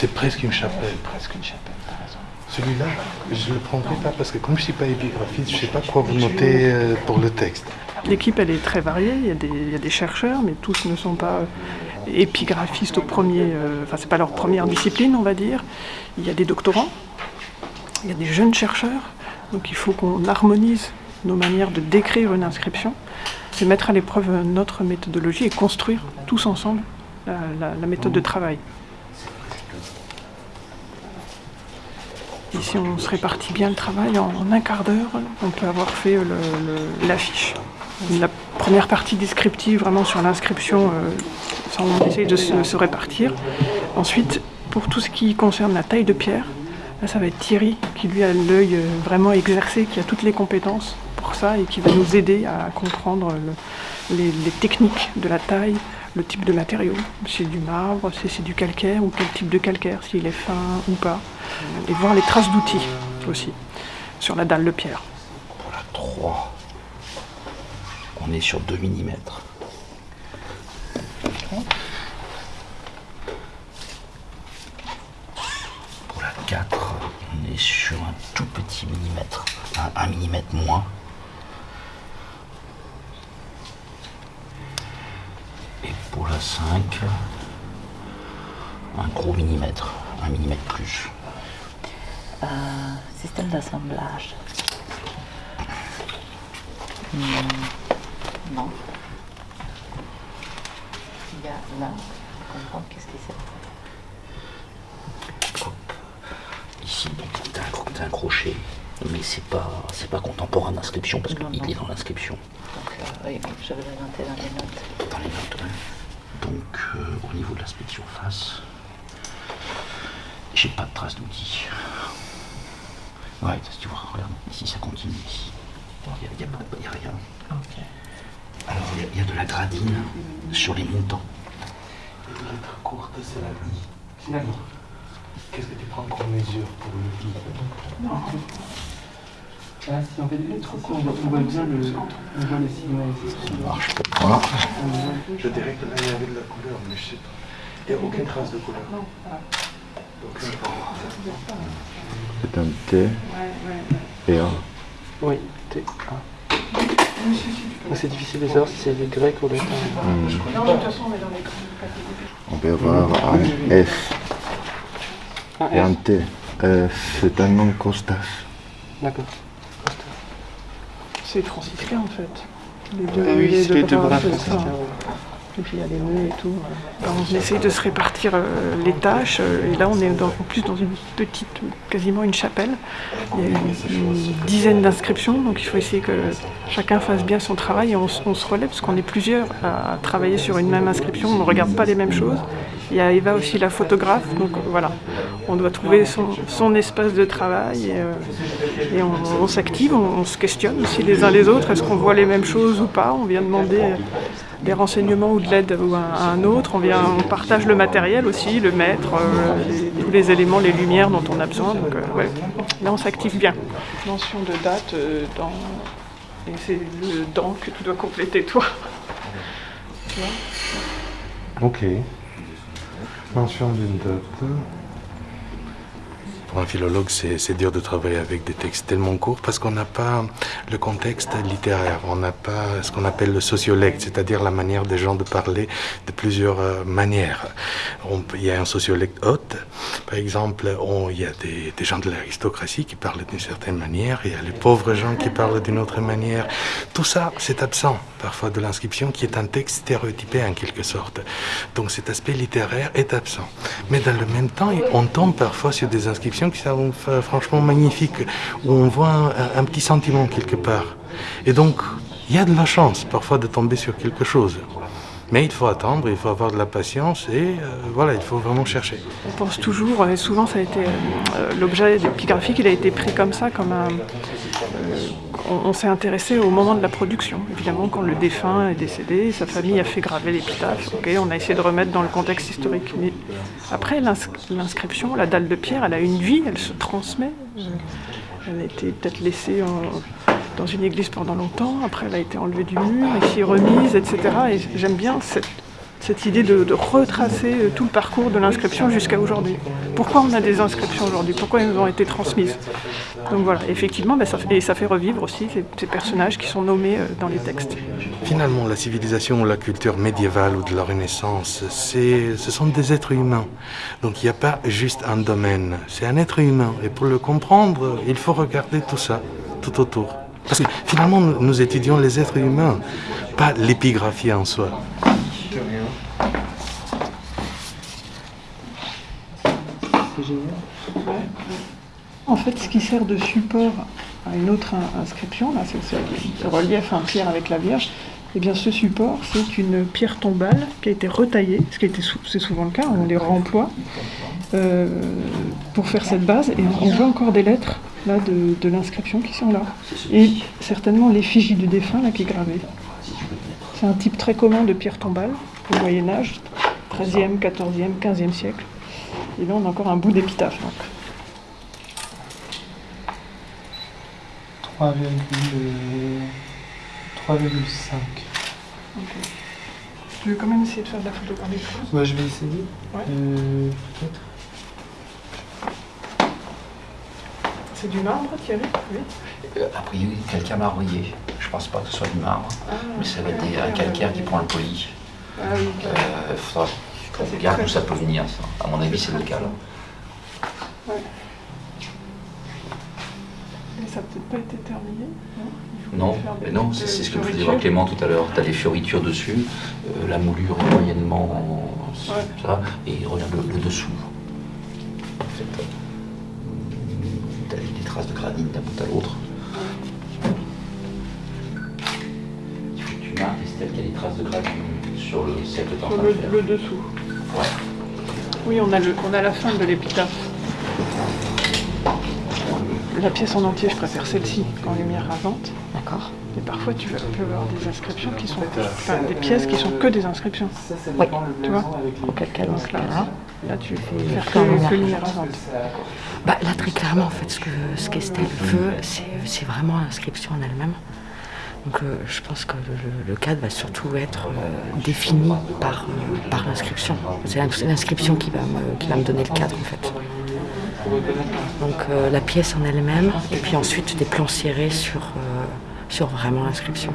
C'est presque une chapelle. Presque une chapelle. Celui-là, je ne le prendrai pas parce que comme je ne suis pas épigraphiste, je ne sais pas quoi vous noter euh, pour le texte. L'équipe, elle est très variée. Il y, a des, il y, a des, chercheurs, mais tous ne sont pas épigraphistes au premier. Euh, enfin, c'est pas leur première discipline, on va dire. Il y a des doctorants. Il y a des jeunes chercheurs. Donc, il faut qu'on harmonise nos manières de décrire une inscription. C'est mettre à l'épreuve notre méthodologie et construire tous ensemble la, la, la méthode de travail. Et si on se répartit bien le travail, en, un quart d'heure, on peut avoir fait l'affiche. La première partie descriptive, vraiment sur l'inscription, euh, on essaye de se, répartir. Ensuite, pour tout ce qui concerne la taille de pierre, là, ça va être Thierry qui lui a l'œil vraiment exercé, qui a toutes les compétences pour ça et qui va nous aider à comprendre le, les, les techniques de la taille, le type de matériau, si c'est du marbre, si c'est du calcaire ou quel type de calcaire, s'il est fin ou pas, et voir les traces d'outils aussi sur la dalle de pierre. Pour la 3, on est sur 2 mm. Pour la 4, on est sur un tout petit millimètre, un 1 mm moins. Et pour la 5, un gros millimètre, un millimètre plus. Euh, système d'assemblage. Hmm, non. Il y a là, comprendre qu'est-ce que c'est. Ici, t'as un, un, crochet, mais c'est pas, c'est pas contemporain d'inscription parce qu'il est dans l'inscription. Donc, euh, oui, je vais dans les notes. Dans les notes, ouais. Donc, euh, au niveau de l'aspect de surface, j'ai pas de trace d'outils. Ouais, si tu vois, regarde, ici ça continue ici. Il n'y a, a, a, rien. Okay. Alors, il y, y, a de la gradine sur les montants. Et la lettre courte, c'est la I. D'accord. Qu'est-ce que tu prends comme mesure pour le I Non. Ah, si on fait des lettres courtes, on voit bien le, on voit les signes. Ça marche pas. Je dirais que là, il y avait de la couleur, mais je sais pas. Il n'y a aucune trace de couleur. Non. C'est un T et un. Oui, T. C'est difficile de savoir si c'est les grecs ou les latins. Mmh. Non, de toute façon, on est dans les. On peut avoir un F Un et un. T. F, c'est un nom Costas. D'accord. C'est franciscain en fait. Les deux, Ah oui, les c'est les deux bras, bras c'est ça. Il y a les et tout. On essaye de se répartir euh, les tâches. euh, et là, on est en plus dans une petite, quasiment une chapelle. Il y a une, dizaine d'inscriptions, donc il faut essayer que chacun fasse bien son travail et on, se relève parce qu'on est plusieurs à, travailler sur une même inscription. On ne regarde pas les mêmes choses. Il y a Eva aussi, la photographe. Donc euh, voilà, on doit trouver son, espace de travail et, on, s'active, on, se questionne aussi les uns les autres. Est-ce qu'on voit les mêmes choses ou pas? On vient demander des renseignements ou de l'aide ou à, un autre. On, vient, on partage le matériel aussi, le maître, euh, les- tous les éléments, les lumières dont on a besoin. Donc euh, ouais, là on s'active bien. Mention de date euh, dans... Et c'est le dans que tu dois compléter toi. Ok. Mention d'une date. Pour un philologue, c'est dur de travailler avec des textes tellement courts parce qu'on n'a pas le contexte littéraire, on n'a pas ce qu'on appelle le sociolecte, c'est-à-dire la manière des gens de parler de plusieurs euh, manières. Il y a un sociolecte haute, par exemple, il y a des, des gens de l'aristocratie qui parlent d'une certaine manière, il y a les pauvres gens qui parlent d'une autre manière. Tout ça, c'est absent parfois de l'inscription qui est un texte stéréotypé en quelque sorte. Donc cet aspect littéraire est absent. Mais dans le même temps, on tombe parfois sur des inscriptions qui sont euh, franchement magnifiques, où on voit un, petit sentiment quelque part. Et donc, il y a de la chance parfois de tomber sur quelque chose. Mais il faut attendre, il faut avoir de la patience et euh, voilà, il faut vraiment chercher. On pense toujours, et souvent ça a été euh, l'objet épigraphique, il a été pris comme ça, comme un. On s'est intéressé au moment de la production. Évidemment, quand le défunt est décédé, sa famille a fait graver l'épitaphe. On a essayé de remettre dans le contexte historique. Mais après l'ins- l'inscription, la dalle de pierre, elle a une vie, elle se transmet. Elle a été peut-être laissée dans une église pendant longtemps. Après, elle a été enlevée du mur, ici remise, etc. Et j'aime bien cette cette idée de, retracer euh, tout le parcours de l'inscription jusqu'à aujourd'hui. Pourquoi on a des inscriptions aujourd'hui? Pourquoi elles nous ont été transmises? Donc voilà, effectivement, ben, ça, fait- revivre aussi ces, personnages qui sont nommés euh, dans les textes. Finalement, la civilisation ou la culture médiévale ou de la Renaissance, ce sont des êtres humains. Donc il n'y a pas juste un domaine, c'est un être humain. Et pour le comprendre, il faut regarder tout ça, tout autour. Parce que finalement, nous étudions les êtres humains, pas l'épigraphie en soi. En fait, ce qui sert de support à une autre in- inscription, là, c'est le relief en pierre avec la Vierge, et bien ce support, c'est une pierre tombale qui a été retaillée, ce qui sou- c'est souvent le cas, on les remploie, euh, pour faire cette base, et on voit encore des lettres là, de, de l'inscription qui sont là. Et certainement l'effigie du défunt là, qui est gravée. C'est un type très commun de pierre tombale au Moyen Âge, 13e, 14e, 15e siècle. Et là, on a encore un bout d'épitaphe. donc. 3,5. Je vais quand même essayer de faire de la photo par les choses? Ouais, je vais essayer. Ouais. Euh, peut-être. C'est du marbre, Thierry Oui. Euh, a priori, quelqu'un m'a envoyé. Je pense pas que ce soit du marbre, mais ça va être des- un calcaire qui prend le poli. Ah oui, Euh, faudra qu'on regarde d'où ça peut venir, ça. À mon avis, c'est local. mais ça n'a peut-être pas été terminé, non? Non, non, c'est ce euh, que faisait fioritures. voir Clément tout à l'heure. Tu as des fioritures dessus, euh, la moulure est moyennement Ouais. ça, et regarde le, le dessous. En fait, tu as des traces de granit d'un bout à l'autre. Sur le que Sur le, le dessous. Ouais. Oui, on a, le, on a la fin de l'épitaphe. La pièce en entier, je préfère celle-ci qu'en lumière rasante. D'accord. Mais parfois, tu peux avoir des inscriptions qui sont. Enfin, des pièces qui sont que des inscriptions. Oui. le Tu vois. Auquel cas, dans ce Là, cas-là. là, tu fais faire que, lumière que lumière rasante. Bah, là, très clairement, en fait, ce que ce qu'Estelle veut, c'est c'est vraiment l'inscription en elle-même. Donc, euh, je pense que le, cadre va surtout être euh, défini par, euh, par l'inscription. C'est l'ins- l'inscription qui, va me- qui va me donner le cadre, en fait. Donc, la pièce en elle-même, et puis ensuite des plans serrés sur, sur vraiment l'inscription.